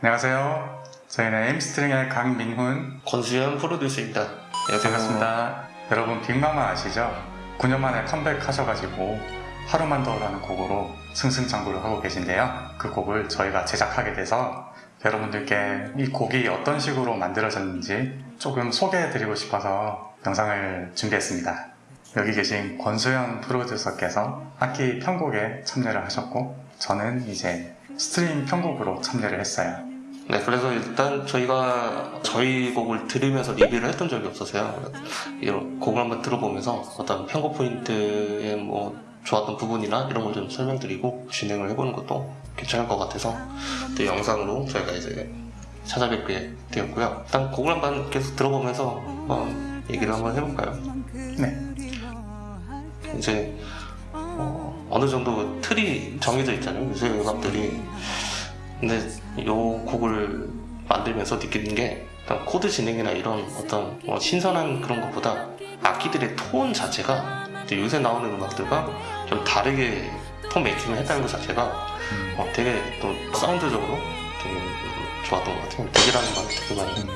안녕하세요. 저희는 엠스트링의 강민훈 권수현 프로듀서입니다. 안녕하세요. 반갑습니다. 여러분 빅마마 아시죠? 9년 만에 컴백하셔가지고 하루만 더라는 곡으로 승승장구를 하고 계신데요. 그 곡을 저희가 제작하게 돼서 여러분들께 이 곡이 어떤 식으로 만들어졌는지 조금 소개해드리고 싶어서 영상을 준비했습니다. 여기 계신 권수현 프로듀서께서 악기 편곡에 참여를 하셨고 저는 이제 스트링 편곡으로 참여를 했어요. 네, 그래서 일단 저희가 저희 곡을 들으면서 리뷰를 했던 적이 없어서요. 이런 곡을 한번 들어보면서 어떤 편곡 포인트에 뭐 좋았던 부분이나 이런 걸 좀 설명드리고 진행을 해보는 것도 괜찮을 것 같아서 또 영상으로 저희가 이제 찾아뵙게 되었고요. 일단 곡을 한번 계속 들어보면서 어, 얘기를 한번 해볼까요? 네. 이제 어, 느 정도 틀이 정해져 있잖아요. 요새 음악들이. 근데 이 곡을 만들면서 느끼는 게 코드 진행이나 이런 어떤 뭐 신선한 그런 것보다 악기들의 톤 자체가 요새 나오는 음악들과 좀 다르게 tone making을 했다는 것 자체가 어, 되게 또 사운드적으로 되게 좋았던 것 같아요. 되게라는 말 되게 많이 음.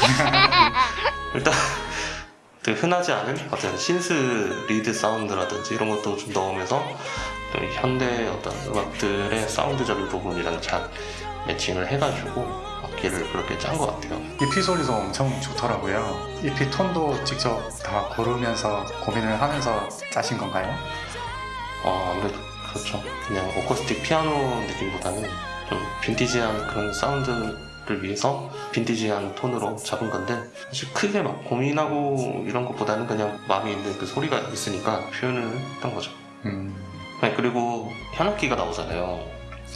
일단 그 흔하지 않은 어떤 synth lead 사운드라든지 이런 것도 좀 넣으면서 또 현대 어떤 음악들의 사운드적인 부분이랑 잘 매칭을 해가지고 악기를 그렇게 짠 것 같아요. EP 소리도 엄청 좋더라고요. EP 톤도 직접 다 고르면서 고민을 하면서 짜신 건가요? 어, 아무래도 그렇죠. 그냥 어쿠스틱 피아노 느낌보다는 좀 빈티지한 그런 사운드 를 위해서 빈티지한 톤으로 잡은 건데 사실 크게 막 고민하고 이런 것보다는 그냥 마음에 있는 그 소리가 있으니까 표현을 했던 거죠. 음, 네, 그리고 현악기가 나오잖아요.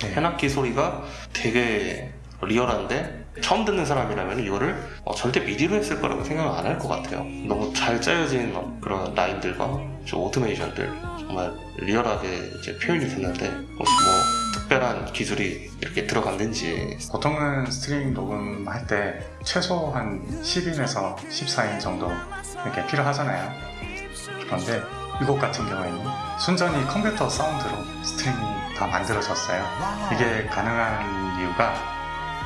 네. 현악기 소리가 되게 리얼한데 처음 듣는 사람이라면 이거를 어, 절대 미디로 했을 거라고 생각을 안 할 것 같아요. 너무 잘 짜여진 어, 그런 라인들과 저 오토메이션들 정말 리얼하게 이제 표현이 됐는데 혹시 뭐 특별한 기술이 이렇게 들어갔는지 보통은 스트링 녹음할 때 최소 한 10인에서 14인 정도 이렇게 필요하잖아요. 그런데 이곡 같은 경우에는 순전히 컴퓨터 사운드로 스트링이 다 만들어졌어요. 이게 가능한 이유가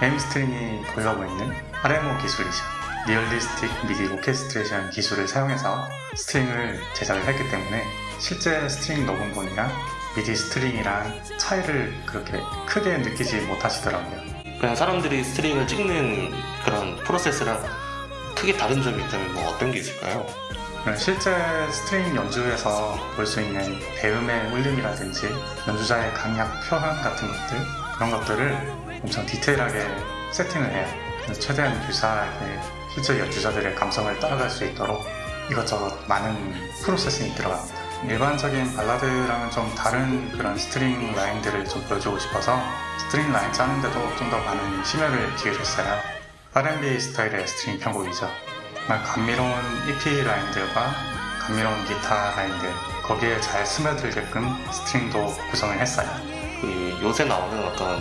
M 스트링이 보유하고 있는 RMO 기술이죠. realistic MIDI orchestration 기술을 사용해서 스트링을 제작을 했기 때문에 실제 스트링 녹음본이랑 미디 스트링이랑 차이를 그렇게 크게 느끼지 못하시더라고요. 그냥 사람들이 스트링을 찍는 그런 프로세스랑 크게 다른 점이 있다면 뭐 어떤 게 있을까요? 실제 스트링 연주에서 볼 수 있는 배음의 울림이라든지 연주자의 강약 표현 같은 것들 그런 것들을 엄청 디테일하게 세팅을 해요. 최대한 유사하게 실제 연주자들의 감성을 따라갈 수 있도록 이것저것 많은 processing이 들어갑니다. 일반적인 발라드랑은 좀 다른 그런 스트링 라인들을 좀 보여주고 싶어서 스트링 라인 짜는데도 좀 더 많은 심혈을 기울였어요. R&B 스타일의 스트링 편곡이죠. 정말 감미로운 EP 라인들과 감미로운 기타 라인들 거기에 잘 스며들게끔 스트링도 구성을 했어요. 그 요새 나오는 어떤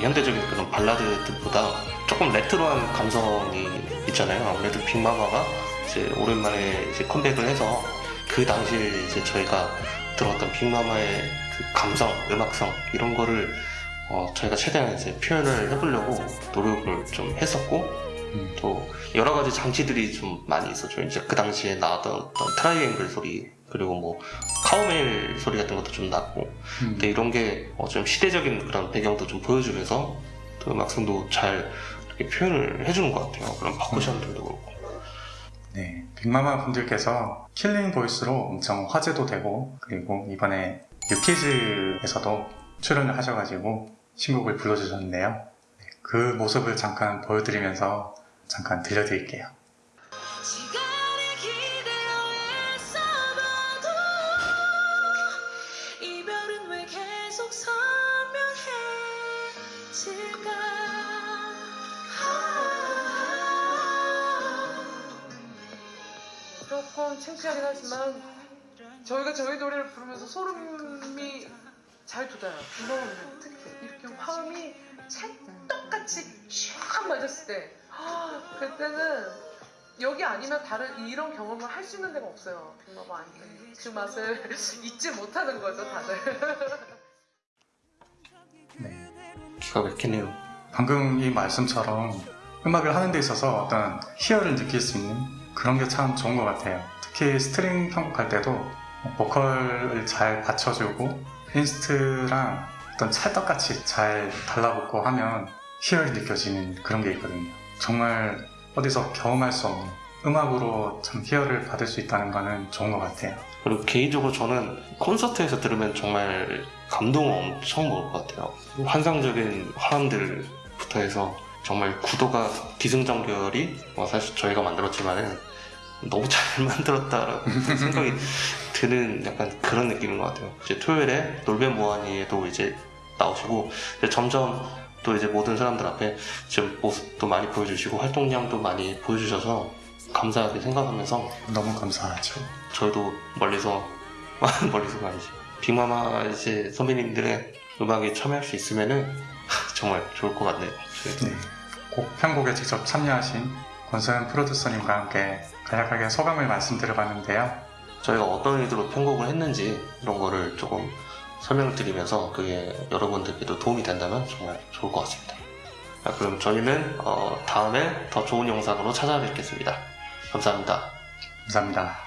현대적인 그런 발라드들보다 조금 레트로한 감성이 있잖아요. 아무래도 빅마마가 이제 오랜만에 이제 컴백을 해서 그 당시에 이제 저희가 들어왔던 빅마마의 그 감성, 음악성 이런 거를 어, 저희가 최대한 이제 표현을 해보려고 노력을 좀 했었고 음. 또 여러 가지 장치들이 좀 많이 있었죠. 이제 그 당시에 나왔던 어떤 트라이앵글 소리 그리고 뭐 카우벨 소리 같은 것도 좀 넣고 음. 근데 이런 게 좀 시대적인 그런 배경도 좀 보여주면서 또 음악성도 잘 이렇게 표현을 해주는 것 같아요. 그런 percussion들도 그렇고. 네, 빅마마 분들께서 Killing Voice로 엄청 화제도 되고 그리고 이번에 유퀴즈에서도 출연을 하셔가지고 신곡을 불러주셨는데요. 네, 그 모습을 잠깐 보여드리면서 잠깐 들려드릴게요. 조금 창피하긴 하지만 저희가 저희 노래를 부르면서 소름이 잘 돋아요. 이거는 특히 이렇게 화음이 찰떡같이 쫙 맞았을 때 그때는 여기 아니면 다른 이런 경험을 할 수 있는 데가 없어요. 빅마마 아니면 그 맛을 잊지 못하는 거죠, 다들. 네, 기가 막히네요. 방금 이 말씀처럼 음악을 하는 데 있어서 어떤 희열을 느낄 수 있는 그런 게 참 좋은 것 같아요. 특히 스트링 편곡할 때도 보컬을 잘 받쳐주고 inst랑 어떤 찰떡같이 잘 달라붙고 하면 희열이 느껴지는 그런 게 있거든요. 정말 어디서 경험할 수 없는 음악으로 참 희열을 받을 수 있다는 거는 좋은 것 같아요. 그리고 개인적으로 저는 콘서트에서 들으면 정말 감동을 엄청 먹을 것 같아요. 환상적인 화음들부터 해서 정말 구도가 기승전결이 뭐 사실 저희가 만들었지만은 너무 잘 만들었다라고 생각이 드는 약간 그런 느낌인 것 같아요. 이제 토요일에 놀베 모하니에도 이제 나오시고 이제 점점 또 이제 모든 사람들 앞에 지금 모습도 많이 보여주시고 활동량도 많이 보여주셔서 감사하게 생각하면서 너무 감사하죠. 저희도 멀리서 멀리서가 아니지 빅마마 이제 선배님들의 음악에 참여할 수 있으면은 정말 좋을 것 같네요. 네. 곡 편곡에 직접 참여하신 권소연 프로듀서님과 함께 간략하게 소감을 말씀드려봤는데요. 저희가 어떤 의도로 편곡을 했는지 이런 거를 조금 설명을 드리면서 그게 여러분들께도 도움이 된다면 정말 좋을 것 같습니다. 자, 그럼 저희는 어, 다음에 더 좋은 영상으로 찾아뵙겠습니다. 감사합니다. 감사합니다.